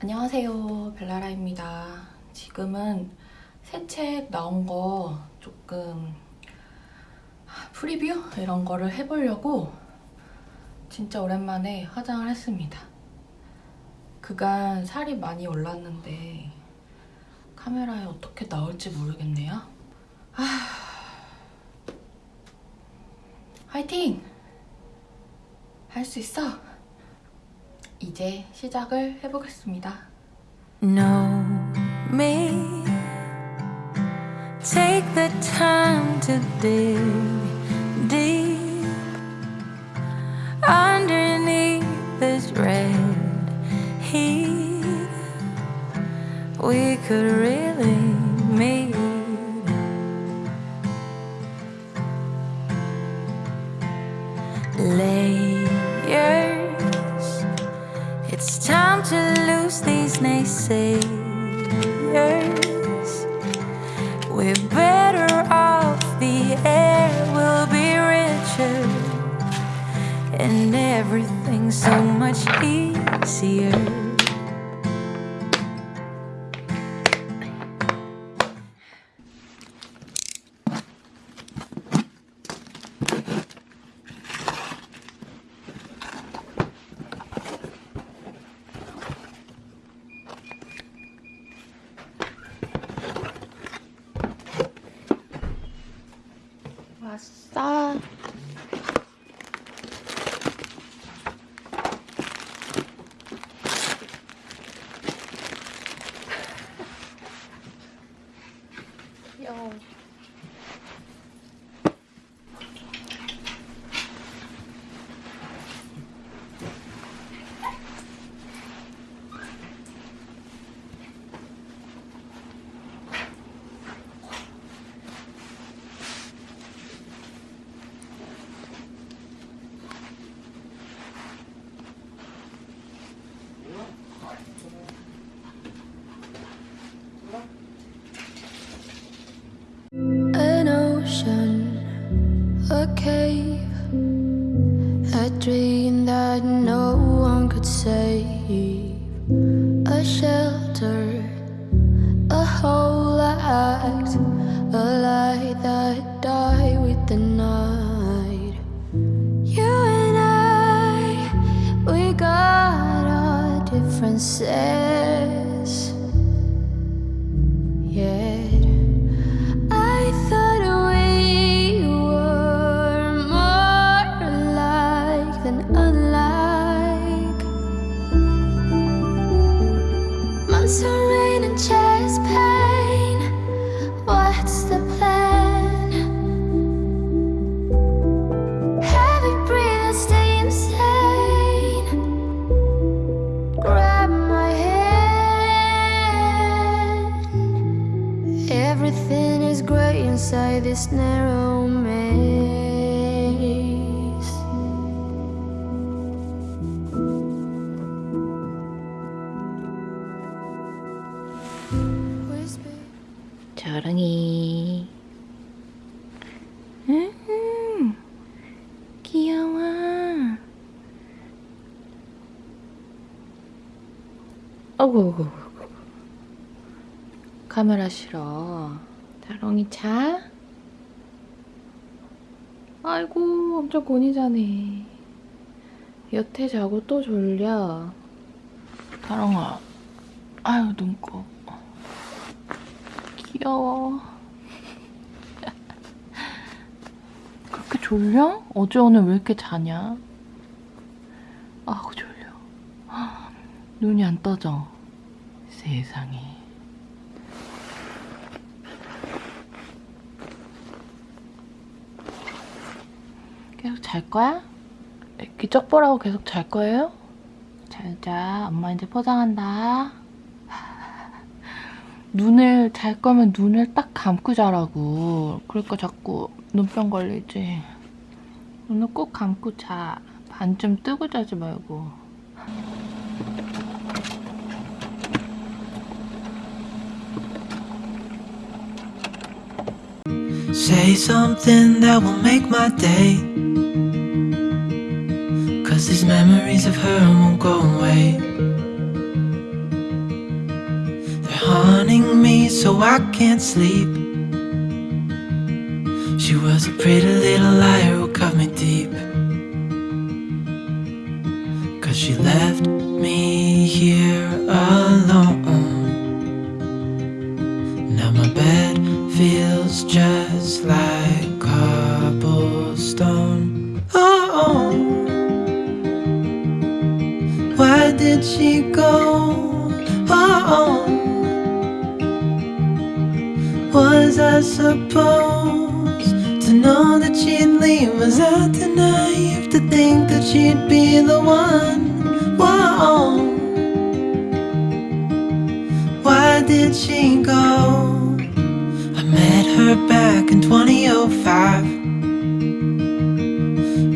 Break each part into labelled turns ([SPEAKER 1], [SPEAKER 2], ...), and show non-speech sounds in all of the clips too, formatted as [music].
[SPEAKER 1] 안녕하세요 벨라라입니다. 지금은 새 책 나온 거 조금 프리뷰 이런 거를 해보려고 진짜 오랜만에 화장을 했습니다 그간 살이 많이 올랐는데 카메라에 어떻게 나올지 모르겠네요 아... 화이팅! 할 수 있어! 이제 시작을 해보겠습니다.
[SPEAKER 2] Know me. Take the time to dig could really meet. Layers. It's time to lose these naysayers. We're better off, the air will be richer, and everything's so much easier. Differences. Yet I thought we were more alike than unlike. Months of rain and chest Everything is great inside this narrow maze. Whisper.
[SPEAKER 1] 저랑이. 음, 귀여워. 어구, 어구, 어구. 카메라 싫어. 다롱이 자? 아이고, 엄청 곤히 자네. 여태 자고 또 졸려. 다롱아, 아유, 눈곱. 귀여워. [laughs] 그렇게 졸려? 어제 오늘 왜 이렇게 자냐? 아우, 졸려. [gasps] 눈이 안 떠져. 세상에. 계속 잘 거야? 기적 보라고 계속 잘 거예요? 잘 자. 엄마 이제 포장한다. [laughs] 눈을 잘 거면 눈을 딱 감고 자라고. 그러니까 자꾸 눈병 걸리지. 눈을 꼭 감고 자. 반쯤 뜨고 자지 말고.
[SPEAKER 3] Say something that will make my day. Cause these memories of her won't go away. They're haunting me so I can't sleep. She was a pretty little liar who cut me deep. Cause she left me here alone. Now my bed feels just like I supposed to know that she'd leave? Was too naive to think that she'd be the one? Whoa. Why did she go? I met her back in 2005.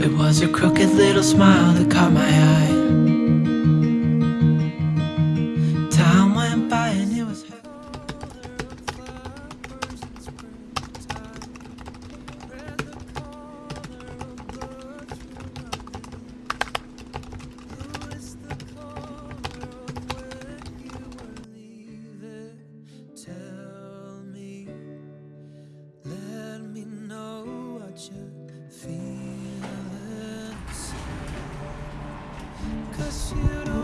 [SPEAKER 3] It was her crooked little smile that caught my eye. because you don't